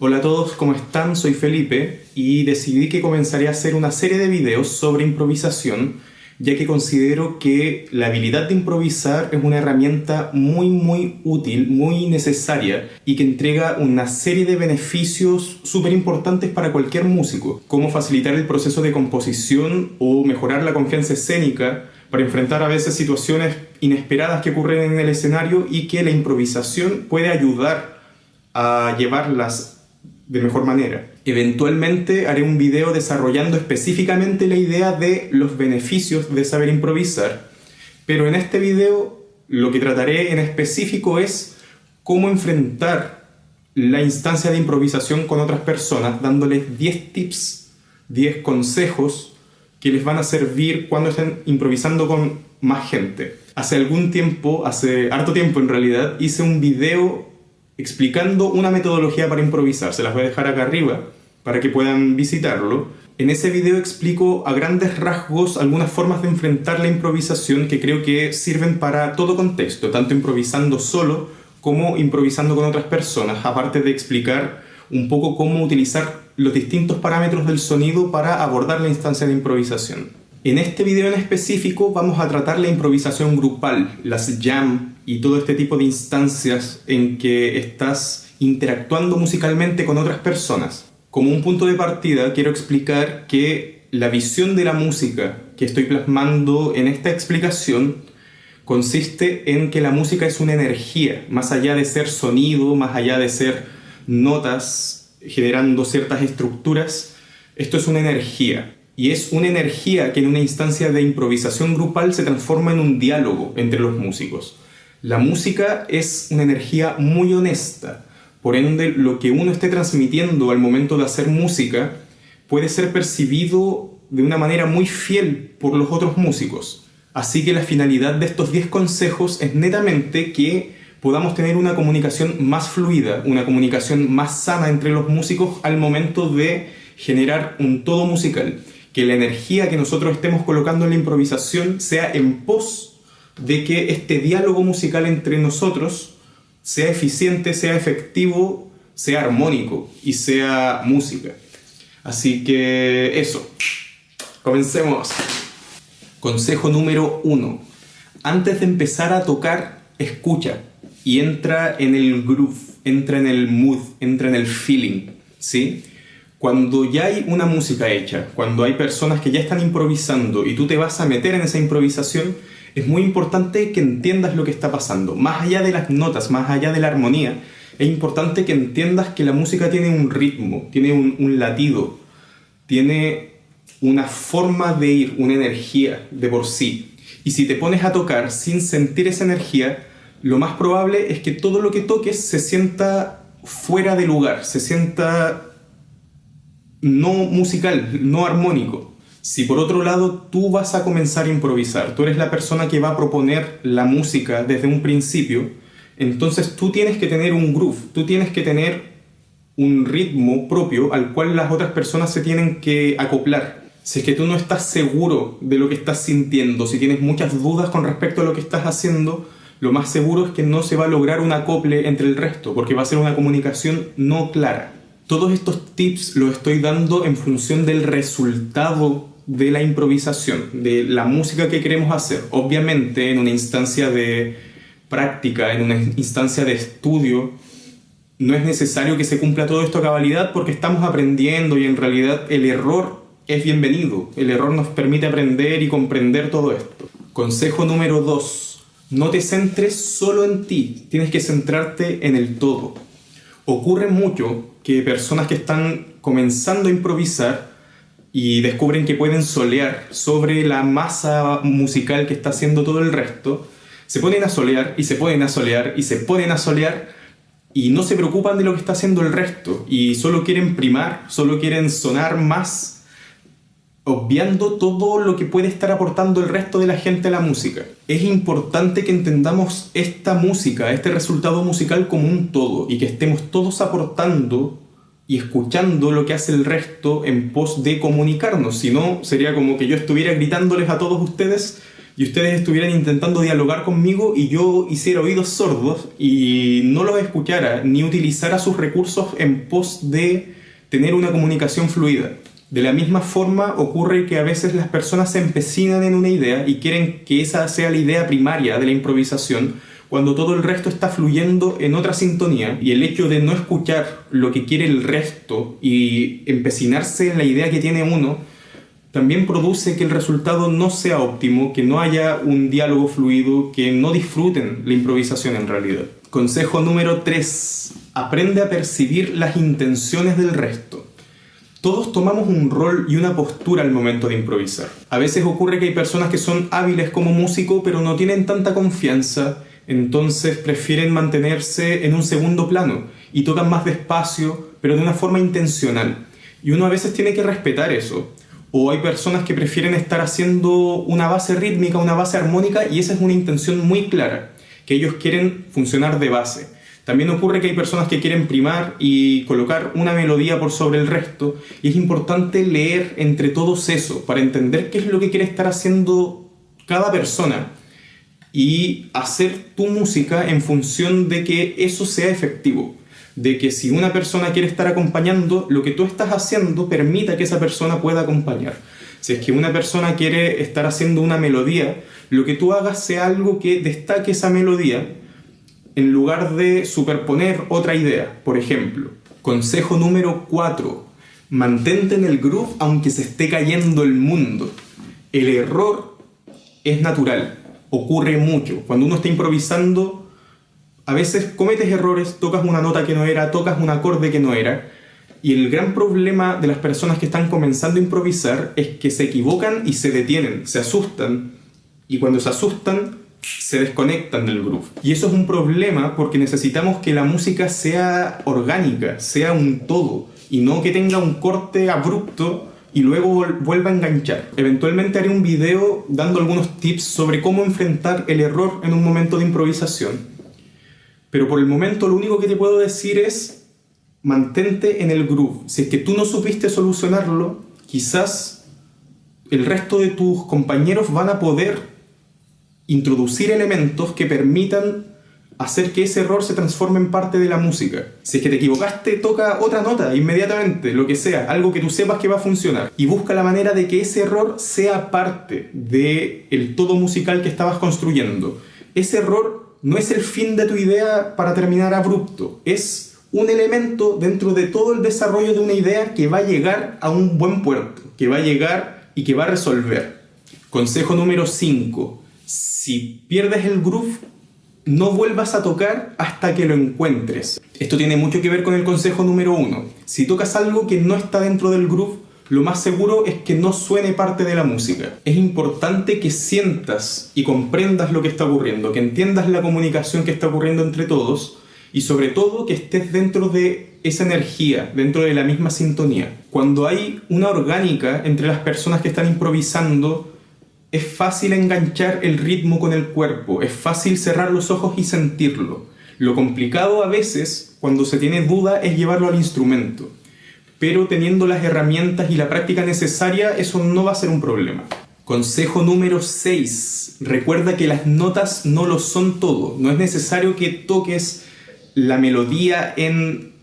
Hola a todos, ¿cómo están? Soy Felipe y decidí que comenzaré a hacer una serie de videos sobre improvisación ya que considero que la habilidad de improvisar es una herramienta muy muy útil, muy necesaria y que entrega una serie de beneficios súper importantes para cualquier músico, como facilitar el proceso de composición o mejorar la confianza escénica, para enfrentar a veces situaciones inesperadas que ocurren en el escenario y que la improvisación puede ayudar a llevarlas de mejor manera. Eventualmente haré un video desarrollando específicamente la idea de los beneficios de saber improvisar, pero en este video lo que trataré en específico es cómo enfrentar la instancia de improvisación con otras personas, dándoles 10 tips, 10 consejos que les van a servir cuando estén improvisando con más gente. Hace algún tiempo, hace harto tiempo en realidad, hice un video explicando una metodología para improvisar. Se las voy a dejar acá arriba para que puedan visitarlo. En ese video explico a grandes rasgos algunas formas de enfrentar la improvisación que creo que sirven para todo contexto, tanto improvisando solo como improvisando con otras personas, aparte de explicar un poco cómo utilizar los distintos parámetros del sonido para abordar la instancia de improvisación. En este video en específico vamos a tratar la improvisación grupal, las jam y todo este tipo de instancias en que estás interactuando musicalmente con otras personas. Como un punto de partida quiero explicar que la visión de la música que estoy plasmando en esta explicación consiste en que la música es una energía, más allá de ser sonido, más allá de ser notas generando ciertas estructuras. Esto es una energía. Y es una energía que en una instancia de improvisación grupal se transforma en un diálogo entre los músicos. La música es una energía muy honesta. Por ende, lo que uno esté transmitiendo al momento de hacer música puede ser percibido de una manera muy fiel por los otros músicos. Así que la finalidad de estos 10 consejos es netamente que podamos tener una comunicación más fluida, una comunicación más sana entre los músicos al momento de generar un todo musical. Que la energía que nosotros estemos colocando en la improvisación sea en pos de que este diálogo musical entre nosotros sea eficiente, sea efectivo, sea armónico y sea música. Así que eso. Comencemos. Consejo número uno. Antes de empezar a tocar, escucha y entra en el groove, entra en el mood, entra en el feeling, ¿sí? Cuando ya hay una música hecha, cuando hay personas que ya están improvisando y tú te vas a meter en esa improvisación, es muy importante que entiendas lo que está pasando. Más allá de las notas, más allá de la armonía, es importante que entiendas que la música tiene un ritmo, tiene un, un latido, tiene una forma de ir, una energía de por sí. Y si te pones a tocar sin sentir esa energía, lo más probable es que todo lo que toques se sienta fuera de lugar, se sienta no musical, no armónico. Si por otro lado tú vas a comenzar a improvisar, tú eres la persona que va a proponer la música desde un principio, entonces tú tienes que tener un groove, tú tienes que tener un ritmo propio al cual las otras personas se tienen que acoplar. Si es que tú no estás seguro de lo que estás sintiendo, si tienes muchas dudas con respecto a lo que estás haciendo, lo más seguro es que no se va a lograr un acople entre el resto, porque va a ser una comunicación no clara. Todos estos tips los estoy dando en función del resultado de la improvisación, de la música que queremos hacer. Obviamente en una instancia de práctica, en una instancia de estudio, no es necesario que se cumpla todo esto a cabalidad porque estamos aprendiendo y en realidad el error es bienvenido. El error nos permite aprender y comprender todo esto. Consejo número 2 no te centres solo en ti, tienes que centrarte en el todo. Ocurre mucho que personas que están comenzando a improvisar y descubren que pueden solear sobre la masa musical que está haciendo todo el resto, se ponen a solear y se ponen a solear y se ponen a solear y no se preocupan de lo que está haciendo el resto y solo quieren primar, solo quieren sonar más obviando todo lo que puede estar aportando el resto de la gente a la música. Es importante que entendamos esta música, este resultado musical como un todo y que estemos todos aportando y escuchando lo que hace el resto en pos de comunicarnos. Si no, sería como que yo estuviera gritándoles a todos ustedes y ustedes estuvieran intentando dialogar conmigo y yo hiciera oídos sordos y no los escuchara ni utilizara sus recursos en pos de tener una comunicación fluida. De la misma forma ocurre que a veces las personas se empecinan en una idea y quieren que esa sea la idea primaria de la improvisación, cuando todo el resto está fluyendo en otra sintonía y el hecho de no escuchar lo que quiere el resto y empecinarse en la idea que tiene uno, también produce que el resultado no sea óptimo, que no haya un diálogo fluido, que no disfruten la improvisación en realidad. Consejo número 3. Aprende a percibir las intenciones del resto. Todos tomamos un rol y una postura al momento de improvisar. A veces ocurre que hay personas que son hábiles como músico pero no tienen tanta confianza, entonces prefieren mantenerse en un segundo plano y tocan más despacio pero de una forma intencional. Y uno a veces tiene que respetar eso o hay personas que prefieren estar haciendo una base rítmica, una base armónica, y esa es una intención muy clara, que ellos quieren funcionar de base. También ocurre que hay personas que quieren primar y colocar una melodía por sobre el resto, y es importante leer entre todos eso para entender qué es lo que quiere estar haciendo cada persona y hacer tu música en función de que eso sea efectivo de que si una persona quiere estar acompañando, lo que tú estás haciendo permita que esa persona pueda acompañar. Si es que una persona quiere estar haciendo una melodía, lo que tú hagas sea algo que destaque esa melodía en lugar de superponer otra idea. Por ejemplo, consejo número 4. Mantente en el groove aunque se esté cayendo el mundo. El error es natural, ocurre mucho. Cuando uno está improvisando, a veces cometes errores, tocas una nota que no era, tocas un acorde que no era. Y el gran problema de las personas que están comenzando a improvisar es que se equivocan y se detienen, se asustan. Y cuando se asustan, se desconectan del groove. Y eso es un problema porque necesitamos que la música sea orgánica, sea un todo, y no que tenga un corte abrupto y luego vuelva a enganchar. Eventualmente haré un video dando algunos tips sobre cómo enfrentar el error en un momento de improvisación pero por el momento lo único que te puedo decir es mantente en el groove. Si es que tú no supiste solucionarlo, quizás el resto de tus compañeros van a poder introducir elementos que permitan hacer que ese error se transforme en parte de la música. Si es que te equivocaste, toca otra nota inmediatamente, lo que sea, algo que tú sepas que va a funcionar. Y busca la manera de que ese error sea parte del el todo musical que estabas construyendo. Ese error no es el fin de tu idea para terminar abrupto, es un elemento dentro de todo el desarrollo de una idea que va a llegar a un buen puerto, que va a llegar y que va a resolver. Consejo número 5. Si pierdes el groove, no vuelvas a tocar hasta que lo encuentres. Esto tiene mucho que ver con el consejo número 1. Si tocas algo que no está dentro del groove, lo más seguro es que no suene parte de la música. Es importante que sientas y comprendas lo que está ocurriendo, que entiendas la comunicación que está ocurriendo entre todos y sobre todo que estés dentro de esa energía, dentro de la misma sintonía. Cuando hay una orgánica entre las personas que están improvisando, es fácil enganchar el ritmo con el cuerpo, es fácil cerrar los ojos y sentirlo. Lo complicado a veces, cuando se tiene duda, es llevarlo al instrumento pero teniendo las herramientas y la práctica necesaria, eso no va a ser un problema. Consejo número 6. Recuerda que las notas no lo son todo. No es necesario que toques la melodía en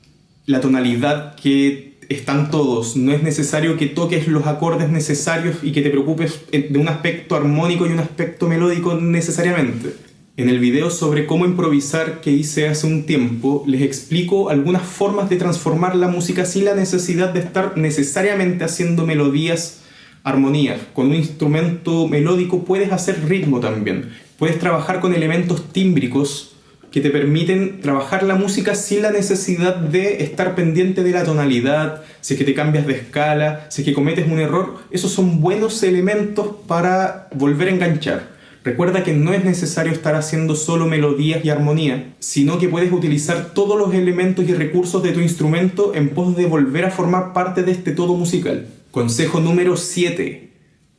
la tonalidad que están todos. No es necesario que toques los acordes necesarios y que te preocupes de un aspecto armónico y un aspecto melódico necesariamente. En el video sobre cómo improvisar que hice hace un tiempo, les explico algunas formas de transformar la música sin la necesidad de estar necesariamente haciendo melodías, armonías. Con un instrumento melódico puedes hacer ritmo también. Puedes trabajar con elementos tímbricos que te permiten trabajar la música sin la necesidad de estar pendiente de la tonalidad, si es que te cambias de escala, si es que cometes un error. Esos son buenos elementos para volver a enganchar. Recuerda que no es necesario estar haciendo solo melodías y armonía, sino que puedes utilizar todos los elementos y recursos de tu instrumento en pos de volver a formar parte de este todo musical. Consejo número 7.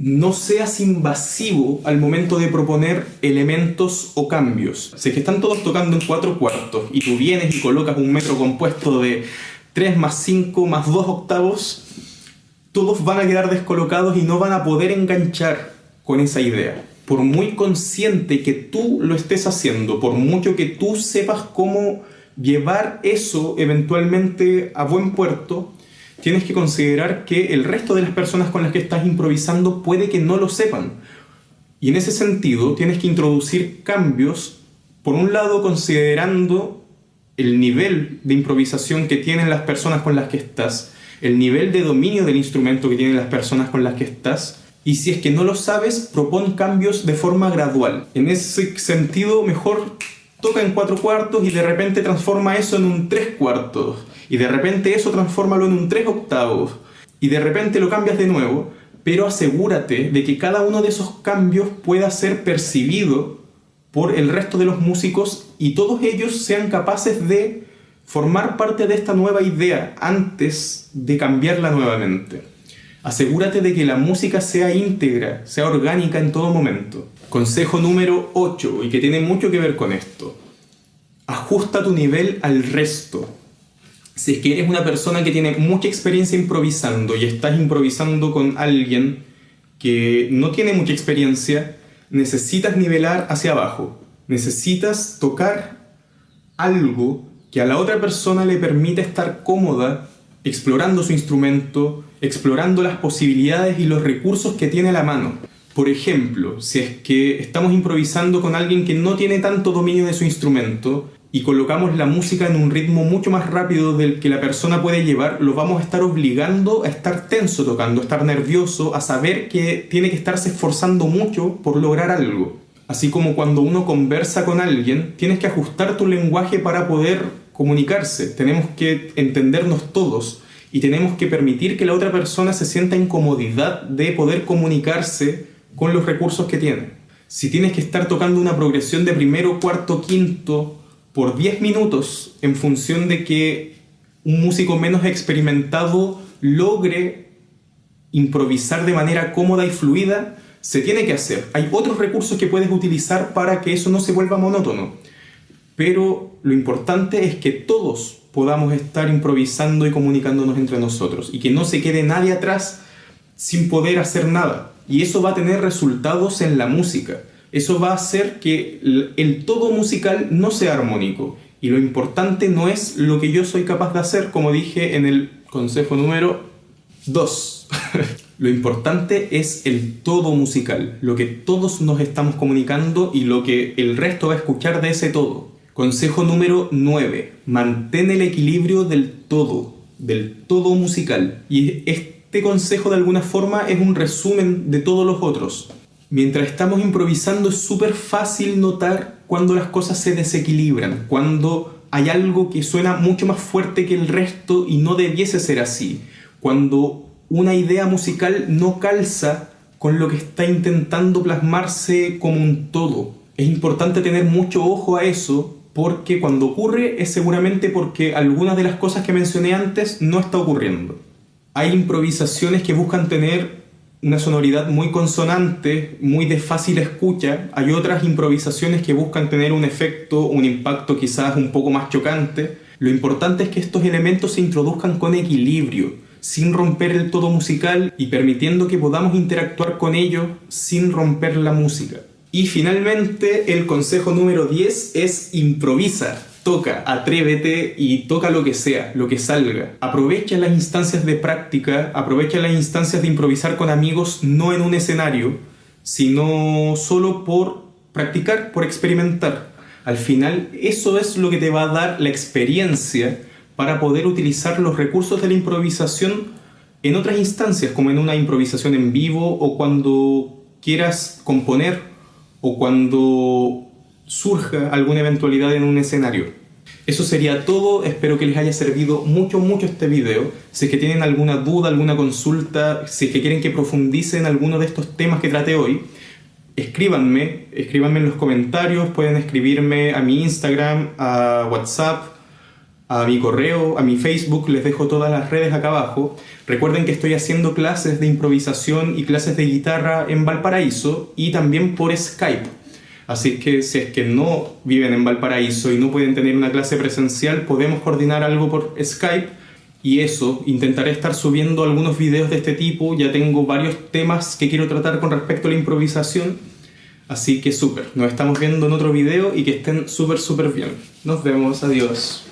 No seas invasivo al momento de proponer elementos o cambios. Si que están todos tocando en cuatro cuartos y tú vienes y colocas un metro compuesto de 3 más 5 más 2 octavos, todos van a quedar descolocados y no van a poder enganchar con esa idea. por muy consciente que tú lo estés haciendo, por mucho que tú sepas cómo llevar eso eventualmente a buen puerto, tienes que considerar que el resto de las personas con las que estás improvisando puede que no lo sepan. Y en ese sentido tienes que introducir cambios, por un lado considerando el nivel de improvisación que tienen las personas con las que estás, el nivel de dominio del instrumento que tienen las personas con las que estás, y si es que no lo sabes, propon cambios de forma gradual. En ese sentido, mejor toca en cuatro cuartos y de repente transforma eso en un tres cuartos. Y de repente eso transfórmalo en un tres octavos. Y de repente lo cambias de nuevo, pero asegúrate de que cada uno de esos cambios pueda ser percibido por el resto de los músicos y todos ellos sean capaces de formar parte de esta nueva idea antes de cambiarla nuevamente. Asegúrate de que la música sea íntegra, sea orgánica en todo momento. Consejo número 8, y que tiene mucho que ver con esto. Ajusta tu nivel al resto. Si es que eres una persona que tiene mucha experiencia improvisando y estás improvisando con alguien que no tiene mucha experiencia, necesitas nivelar hacia abajo. Necesitas tocar algo que a la otra persona le permita estar cómoda explorando su instrumento, explorando las posibilidades y los recursos que tiene a la mano. Por ejemplo, si es que estamos improvisando con alguien que no tiene tanto dominio de su instrumento y colocamos la música en un ritmo mucho más rápido del que la persona puede llevar, lo vamos a estar obligando a estar tenso tocando, a estar nervioso, a saber que tiene que estarse esforzando mucho por lograr algo. Así como cuando uno conversa con alguien, tienes que ajustar tu lenguaje para poder comunicarse. Tenemos que entendernos todos y tenemos que permitir que la otra persona se sienta en comodidad de poder comunicarse con los recursos que tiene. Si tienes que estar tocando una progresión de primero, cuarto, quinto por 10 minutos en función de que un músico menos experimentado logre improvisar de manera cómoda y fluida, se tiene que hacer. Hay otros recursos que puedes utilizar para que eso no se vuelva monótono. Pero lo importante es que todos podamos estar improvisando y comunicándonos entre nosotros y que no se quede nadie atrás sin poder hacer nada. Y eso va a tener resultados en la música. Eso va a hacer que el todo musical no sea armónico. Y lo importante no es lo que yo soy capaz de hacer, como dije en el consejo número 2. lo importante es el todo musical, lo que todos nos estamos comunicando y lo que el resto va a escuchar de ese todo. Consejo número 9. Mantén el equilibrio del todo, del todo musical. Y este consejo de alguna forma es un resumen de todos los otros. Mientras estamos improvisando es súper fácil notar cuando las cosas se desequilibran, cuando hay algo que suena mucho más fuerte que el resto y no debiese ser así, cuando una idea musical no calza con lo que está intentando plasmarse como un todo. Es importante tener mucho ojo a eso porque cuando ocurre es seguramente porque algunas de las cosas que mencioné antes no está ocurriendo. Hay improvisaciones que buscan tener una sonoridad muy consonante, muy de fácil escucha. Hay otras improvisaciones que buscan tener un efecto, un impacto quizás un poco más chocante. Lo importante es que estos elementos se introduzcan con equilibrio, sin romper el todo musical y permitiendo que podamos interactuar con ello sin romper la música. Y finalmente el consejo número 10 es improvisa. Toca, atrévete y toca lo que sea, lo que salga. Aprovecha las instancias de práctica, aprovecha las instancias de improvisar con amigos no en un escenario, sino solo por practicar, por experimentar. Al final eso es lo que te va a dar la experiencia para poder utilizar los recursos de la improvisación en otras instancias, como en una improvisación en vivo o cuando quieras componer o cuando surja alguna eventualidad en un escenario. Eso sería todo, espero que les haya servido mucho, mucho este video. Si es que tienen alguna duda, alguna consulta, si es que quieren que profundice en alguno de estos temas que trate hoy, escríbanme, escríbanme en los comentarios, pueden escribirme a mi Instagram, a WhatsApp, a mi correo, a mi Facebook, les dejo todas las redes acá abajo. Recuerden que estoy haciendo clases de improvisación y clases de guitarra en Valparaíso y también por Skype. Así que si es que no viven en Valparaíso y no pueden tener una clase presencial, podemos coordinar algo por Skype y eso, intentaré estar subiendo algunos videos de este tipo, ya tengo varios temas que quiero tratar con respecto a la improvisación, Así que súper, nos estamos viendo en otro video y que estén súper súper bien. Nos vemos, adiós.